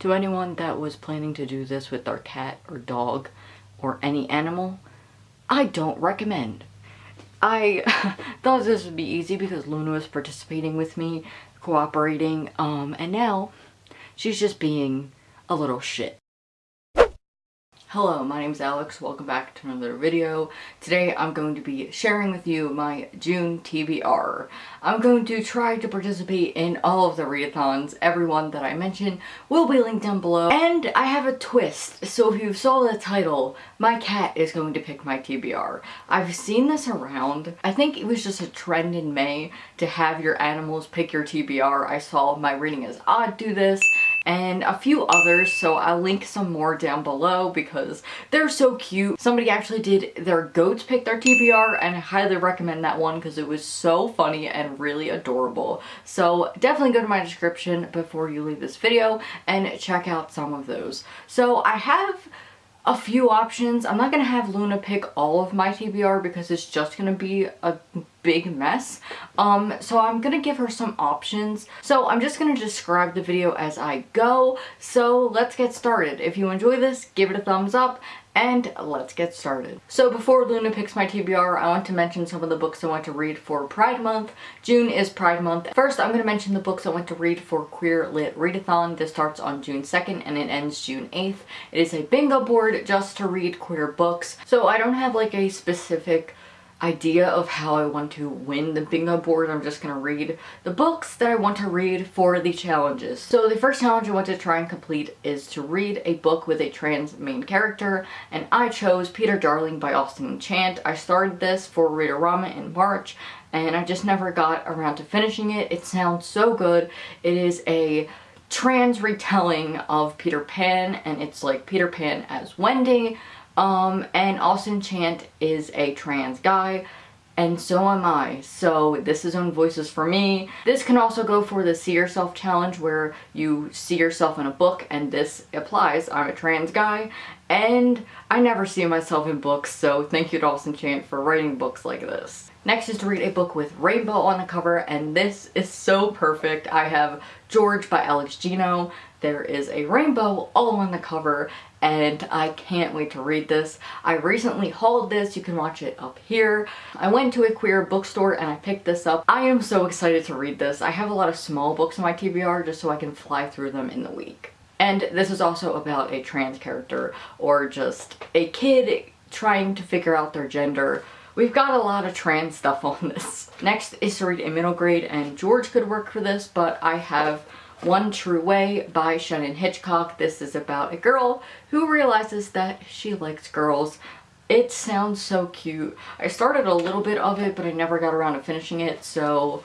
To anyone that was planning to do this with their cat or dog or any animal, I don't recommend. I thought this would be easy because Luna was participating with me, cooperating, um, and now she's just being a little shit. Hello, my name is Alex. Welcome back to another video. Today I'm going to be sharing with you my June TBR. I'm going to try to participate in all of the readathons. Everyone that I mentioned will be linked down below. And I have a twist. So if you saw the title, my cat is going to pick my TBR. I've seen this around. I think it was just a trend in May to have your animals pick your TBR. I saw my reading as odd ah, do this and a few others so I'll link some more down below because they're so cute. Somebody actually did their goats pick their TBR and I highly recommend that one because it was so funny and really adorable. So definitely go to my description before you leave this video and check out some of those. So I have a few options. I'm not going to have Luna pick all of my TBR because it's just going to be a big mess. Um, so I'm going to give her some options. So I'm just going to describe the video as I go. So let's get started. If you enjoy this, give it a thumbs up and let's get started. So before Luna picks my TBR, I want to mention some of the books I want to read for Pride Month. June is Pride Month. First, I'm going to mention the books I want to read for Queer Lit Readathon. This starts on June 2nd and it ends June 8th. It is a bingo board just to read queer books. So I don't have like a specific idea of how I want to win the bingo board. I'm just going to read the books that I want to read for the challenges. So the first challenge I want to try and complete is to read a book with a trans main character and I chose Peter Darling by Austin Chant. I started this for Readorama in March and I just never got around to finishing it. It sounds so good. It is a trans retelling of Peter Pan and it's like Peter Pan as Wendy um, and Austin Chant is a trans guy and so am I. So this is own voices for me. This can also go for the see yourself challenge where you see yourself in a book and this applies. I'm a trans guy and I never see myself in books so thank you to Austin Chant for writing books like this. Next is to read a book with rainbow on the cover and this is so perfect. I have George by Alex Gino. There is a rainbow all on the cover and I can't wait to read this. I recently hauled this, you can watch it up here. I went to a queer bookstore and I picked this up. I am so excited to read this. I have a lot of small books in my TBR just so I can fly through them in the week. And this is also about a trans character or just a kid trying to figure out their gender. We've got a lot of trans stuff on this. Next is to read a middle grade and George could work for this but I have one True Way by Shannon Hitchcock. This is about a girl who realizes that she likes girls. It sounds so cute. I started a little bit of it, but I never got around to finishing it, so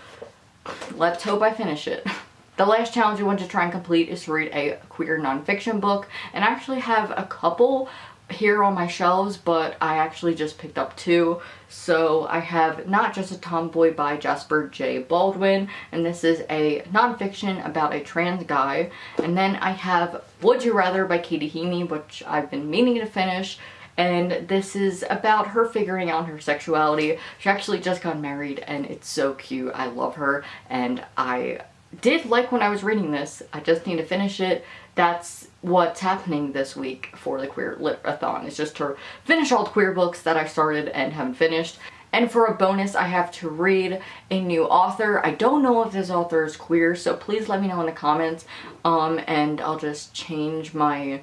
let's hope I finish it. The last challenge I want to try and complete is to read a queer nonfiction book, and I actually have a couple here on my shelves, but I actually just picked up two. So I have Not Just a Tomboy by Jasper J. Baldwin, and this is a nonfiction about a trans guy. And then I have Would You Rather by Katie Heaney, which I've been meaning to finish. And this is about her figuring out her sexuality. She actually just got married and it's so cute. I love her and I did like when I was reading this. I just need to finish it. That's what's happening this week for the Queer Lit-a-thon. It's just to finish all the queer books that I started and haven't finished. And for a bonus, I have to read a new author. I don't know if this author is queer, so please let me know in the comments. Um, and I'll just change my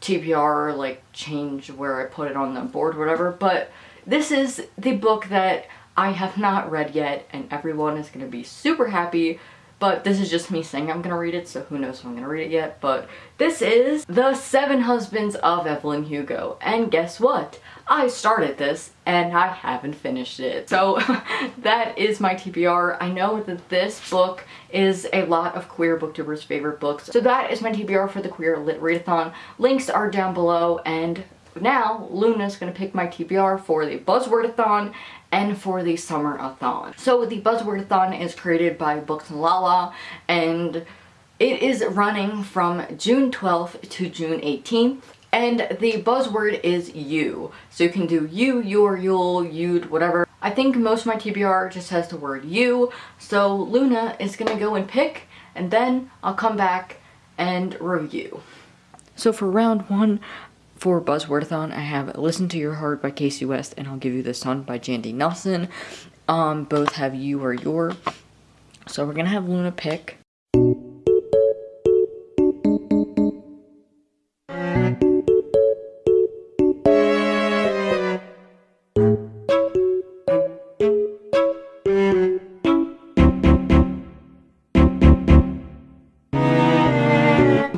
TBR, like change where I put it on the board, whatever. But this is the book that I have not read yet, and everyone is going to be super happy but this is just me saying I'm gonna read it, so who knows if I'm gonna read it yet, but this is The Seven Husbands of Evelyn Hugo, and guess what? I started this and I haven't finished it. So that is my TBR. I know that this book is a lot of queer booktubers favorite books. So that is my TBR for the Queer Lit Readathon. Links are down below and now Luna's gonna pick my TBR for the Buzzwordathon and for the Summerathon. So the Buzzwordathon is created by Books and Lala and it is running from June 12th to June 18th. And the buzzword is you. So you can do you, your, you'll, you'd, whatever. I think most of my TBR just has the word you. So Luna is gonna go and pick and then I'll come back and review. So for round one, for Buzzwordathon, I have Listen to Your Heart by Casey West and I'll Give You the Sun by Jandy Nelson. Um, both have You or Your. So we're gonna have Luna pick.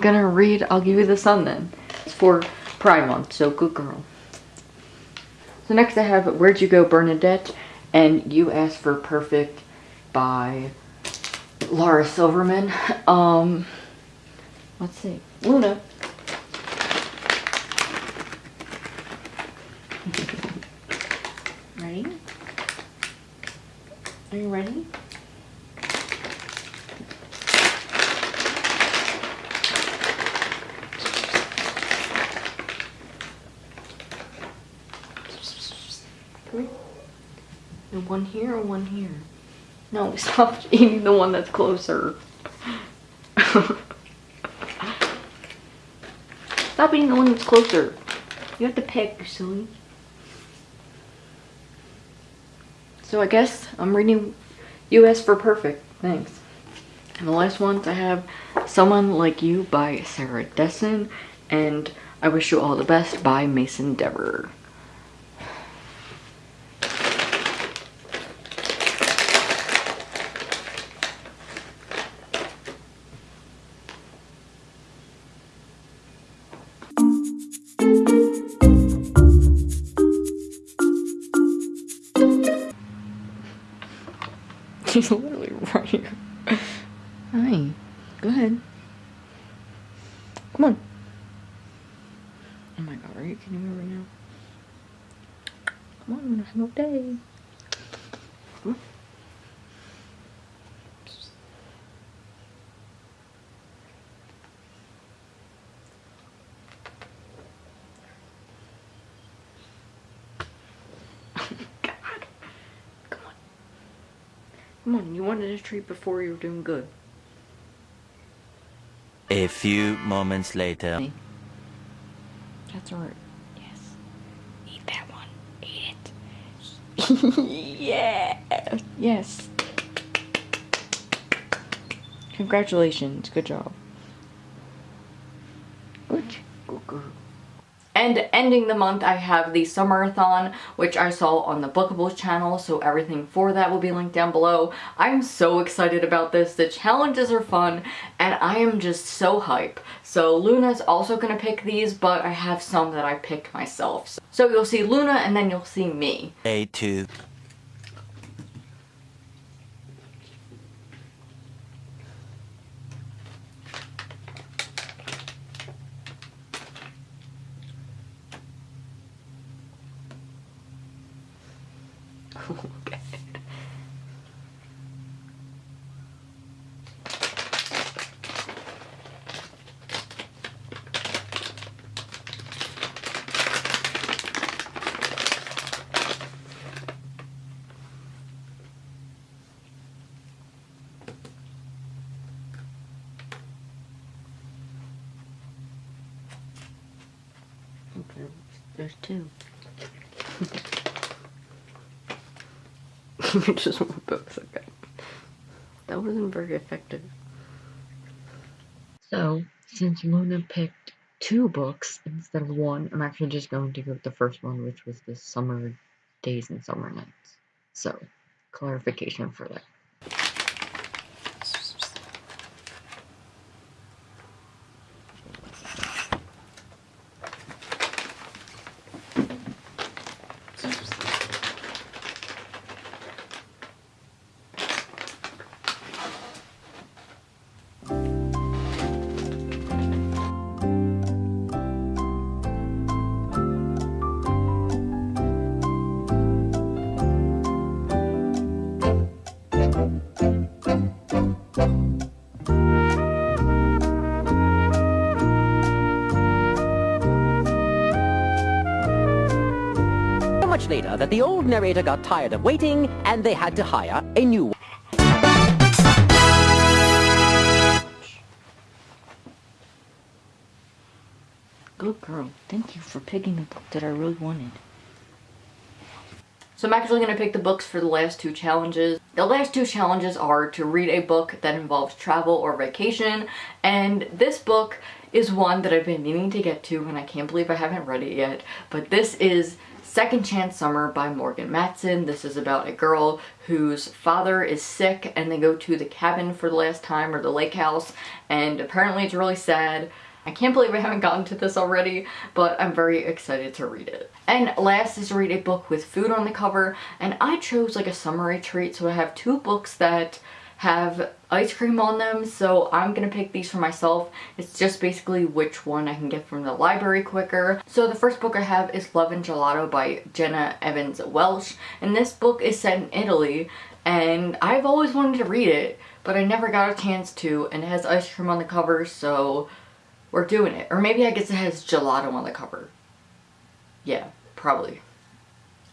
gonna read I'll Give You the Sun then. It's for Pride Month, so good girl. So next I have Where'd You Go Bernadette and You Asked for Perfect by Laura Silverman. Um, let's see. Luna. ready? Are you ready? One here and one here. No, stop eating the one that's closer. stop eating the one that's closer. You have to pick, you silly. So I guess I'm reading US for Perfect. Thanks. And the last ones I have Someone Like You by Sarah Dessen and I Wish You All the Best by Mason Deaver. She's literally right here. Hi. Go ahead. Come on. Oh my god, are you kidding me right now? Come on, I'm gonna have no day. Come on. Come on, you wanted a treat before you were doing good. A few moments later. That's right. Yes. Eat that one. Eat it. yeah. Yes. Congratulations. Good job. Good. Good girl. And ending the month, I have the Summerathon, which I saw on the Bookables channel, so everything for that will be linked down below. I'm so excited about this. The challenges are fun, and I am just so hype. So Luna's also gonna pick these, but I have some that I picked myself. So you'll see Luna, and then you'll see me. A2. Okay. Okay, there's two. just one books, okay. That wasn't very effective. So, since Luna picked two books instead of one, I'm actually just going to go with the first one, which was the Summer Days and Summer Nights. So, clarification for that. Much later that the old narrator got tired of waiting and they had to hire a new one. Good girl. Thank you for picking the book that I really wanted. So I'm actually going to pick the books for the last two challenges. The last two challenges are to read a book that involves travel or vacation, and this book is one that I've been meaning to get to and I can't believe I haven't read it yet, but this is Second Chance Summer by Morgan Matson. This is about a girl whose father is sick and they go to the cabin for the last time or the lake house and apparently it's really sad. I can't believe I haven't gotten to this already, but I'm very excited to read it. And last is read a book with food on the cover, and I chose like a summery treat, so I have two books that have ice cream on them so I'm gonna pick these for myself it's just basically which one I can get from the library quicker so the first book I have is Love and Gelato by Jenna Evans Welch and this book is set in Italy and I've always wanted to read it but I never got a chance to and it has ice cream on the cover so we're doing it. Or maybe I guess it has gelato on the cover. Yeah probably.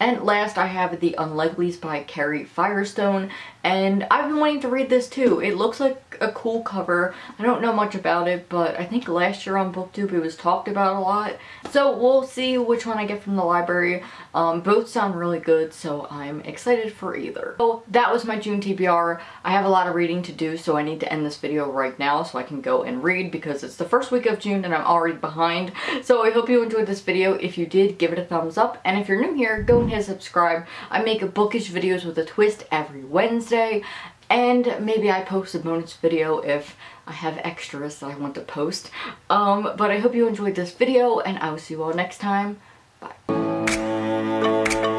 And last I have The Unlikelies by Carrie Firestone and I've been wanting to read this too. It looks like a cool cover. I don't know much about it but I think last year on booktube it was talked about a lot. So we'll see which one I get from the library. Um, both sound really good so I'm excited for either. So that was my June TBR. I have a lot of reading to do so I need to end this video right now so I can go and read because it's the first week of June and I'm already behind. So I hope you enjoyed this video. If you did, give it a thumbs up and if you're new here, go and hit subscribe. I make bookish videos with a twist every Wednesday and maybe I post a bonus video if I have extras that I want to post. Um, but I hope you enjoyed this video and I will see you all next time. Bye.